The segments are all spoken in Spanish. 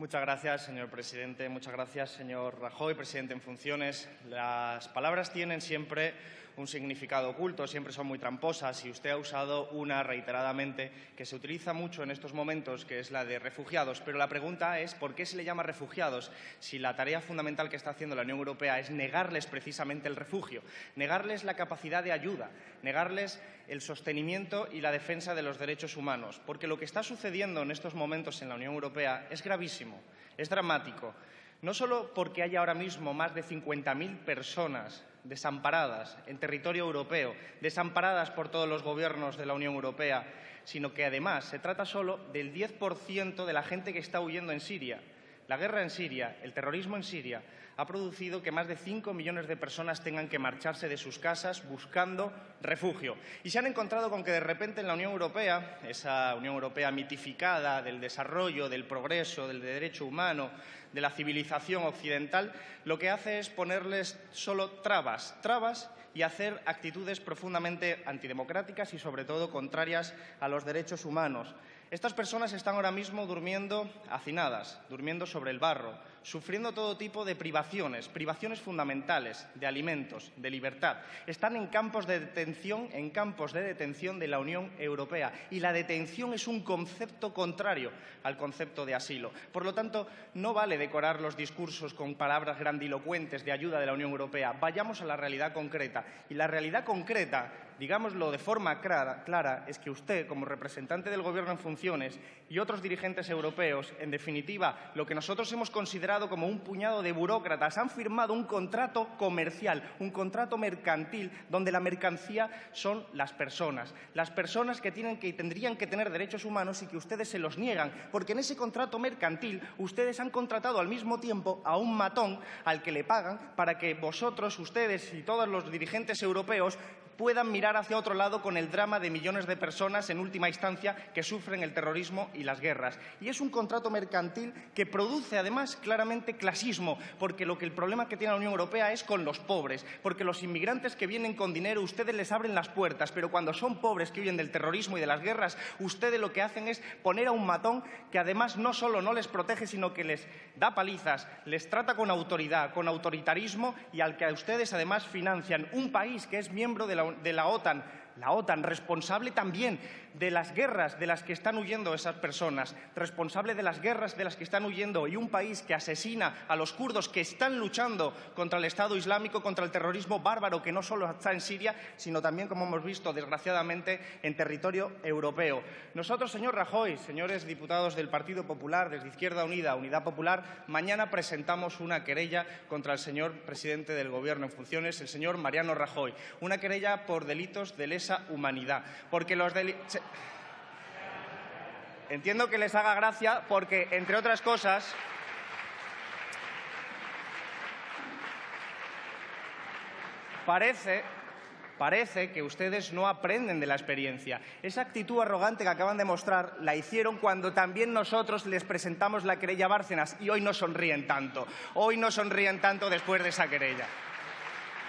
Muchas gracias, señor presidente. Muchas gracias, señor Rajoy, presidente en funciones. Las palabras tienen siempre un significado oculto, siempre son muy tramposas y usted ha usado una reiteradamente que se utiliza mucho en estos momentos, que es la de refugiados. Pero la pregunta es ¿por qué se le llama refugiados si la tarea fundamental que está haciendo la Unión Europea es negarles precisamente el refugio, negarles la capacidad de ayuda, negarles el sostenimiento y la defensa de los derechos humanos? Porque lo que está sucediendo en estos momentos en la Unión Europea es gravísimo, es dramático no solo porque hay ahora mismo más de 50.000 personas desamparadas en territorio europeo, desamparadas por todos los gobiernos de la Unión Europea, sino que además se trata solo del 10% de la gente que está huyendo en Siria. La guerra en Siria, el terrorismo en Siria, ha producido que más de 5 millones de personas tengan que marcharse de sus casas buscando refugio. Y se han encontrado con que de repente en la Unión Europea, esa Unión Europea mitificada del desarrollo, del progreso, del derecho humano, de la civilización occidental, lo que hace es ponerles solo trabas, trabas y hacer actitudes profundamente antidemocráticas y, sobre todo, contrarias a los derechos humanos. Estas personas están ahora mismo durmiendo hacinadas, durmiendo sobre el barro, sufriendo todo tipo de privaciones, privaciones fundamentales, de alimentos, de libertad. Están en campos de detención, en campos de detención de la Unión Europea. Y la detención es un concepto contrario al concepto de asilo. Por lo tanto, no vale decorar los discursos con palabras grandilocuentes de ayuda de la Unión Europea. Vayamos a la realidad concreta. Y la realidad concreta digámoslo de forma clara, es que usted, como representante del Gobierno en funciones y otros dirigentes europeos, en definitiva, lo que nosotros hemos considerado como un puñado de burócratas, han firmado un contrato comercial, un contrato mercantil, donde la mercancía son las personas. Las personas que tienen que, tendrían que tener derechos humanos y que ustedes se los niegan, porque en ese contrato mercantil ustedes han contratado al mismo tiempo a un matón al que le pagan para que vosotros, ustedes y todos los dirigentes europeos puedan mirar hacia otro lado con el drama de millones de personas, en última instancia, que sufren el terrorismo y las guerras. Y es un contrato mercantil que produce, además, claramente clasismo, porque lo que el problema que tiene la Unión Europea es con los pobres, porque los inmigrantes que vienen con dinero, ustedes les abren las puertas, pero cuando son pobres que huyen del terrorismo y de las guerras, ustedes lo que hacen es poner a un matón que además no solo no les protege, sino que les da palizas, les trata con autoridad, con autoritarismo y al que a ustedes además financian un país que es miembro de la de la OTAN la OTAN, responsable también de las guerras de las que están huyendo esas personas, responsable de las guerras de las que están huyendo y un país que asesina a los kurdos que están luchando contra el Estado Islámico, contra el terrorismo bárbaro que no solo está en Siria, sino también, como hemos visto, desgraciadamente, en territorio europeo. Nosotros, señor Rajoy, señores diputados del Partido Popular, desde Izquierda Unida, Unidad Popular, mañana presentamos una querella contra el señor presidente del Gobierno en funciones, el señor Mariano Rajoy, una querella por delitos de lesa humanidad. Porque los delitos... Entiendo que les haga gracia porque, entre otras cosas, parece parece que ustedes no aprenden de la experiencia. Esa actitud arrogante que acaban de mostrar la hicieron cuando también nosotros les presentamos la querella Bárcenas y hoy no sonríen tanto. Hoy no sonríen tanto después de esa querella.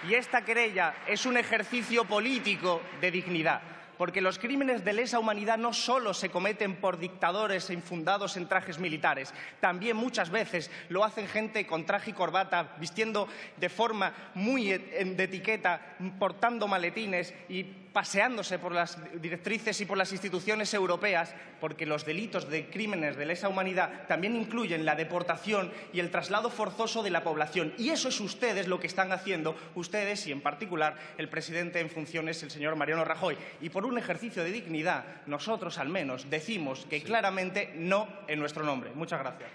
Y esta querella es un ejercicio político de dignidad porque los crímenes de lesa humanidad no solo se cometen por dictadores infundados en trajes militares, también muchas veces lo hacen gente con traje y corbata, vistiendo de forma muy de etiqueta, portando maletines y paseándose por las directrices y por las instituciones europeas, porque los delitos de crímenes de lesa humanidad también incluyen la deportación y el traslado forzoso de la población. Y eso es ustedes lo que están haciendo, ustedes y en particular el presidente en funciones, el señor Mariano Rajoy. Y por un ejercicio de dignidad, nosotros al menos decimos que claramente no en nuestro nombre. Muchas gracias.